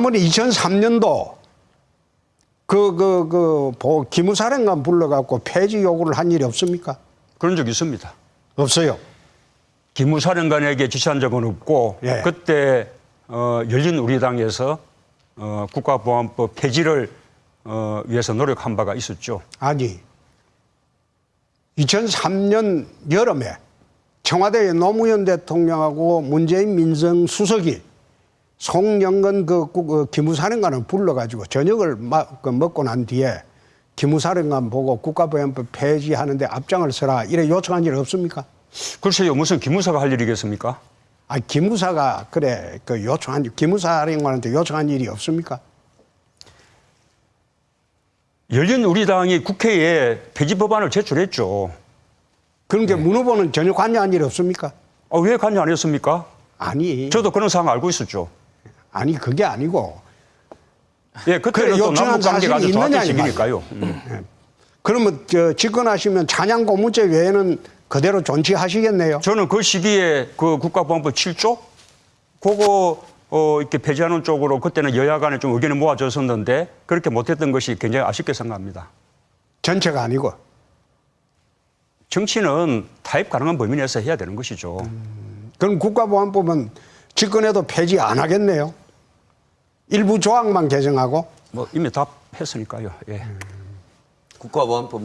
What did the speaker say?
아무리 2003년도 그 그그 기무사령관 불러갖고 폐지 요구를 한 일이 없습니까? 그런 적이 있습니다. 없어요. 기무사령관에게 지시한 적은 없고 예. 그때 어, 열린 우리 당에서 어, 국가보안법 폐지를 어, 위해서 노력한 바가 있었죠. 아니 2003년 여름에 청와대 노무현 대통령하고 문재인 민정수석이 송영건 그, 국- 그 기무사령관을 불러가지고 저녁을 마- 그 먹고 난 뒤에 기무사령관 보고 국가보안법 폐지하는데 앞장을 서라 이래 요청한 일 없습니까? 글쎄요, 무슨 기무사가 할 일이겠습니까? 아 기무사가 그래 그 요청한 일, 기무사령관한테 요청한 일이 없습니까? 열린 우리 당이 국회에 폐지 법안을 제출했죠. 그런 네. 게문 후보는 전혀 관여한 일 없습니까? 아, 왜 관여 안 했습니까? 아니 저도 그런 상황 알고 있었죠. 아니 그게 아니고 예, 그때는 그래, 또 남북 관계가 아주 이 지기니까요. 음. 그러면 저 집권하시면 찬양 고문죄 외에는 그대로 존치하시겠네요. 저는 그 시기에 그 국가보안법 7조 그거 어, 이렇게 폐지하는 쪽으로 그때는 여야 간에 좀 의견이 모아졌었는데 그렇게 못했던 것이 굉장히 아쉽게 생각합니다. 전체가 아니고 정치는 타협 가능한 범위 내에서 해야 되는 것이죠. 그럼 국가보안법은 집권해도 폐지 안 하겠네요. 일부 조항만 개정하고 뭐 이미 답했으니까요. 예. 국가보안법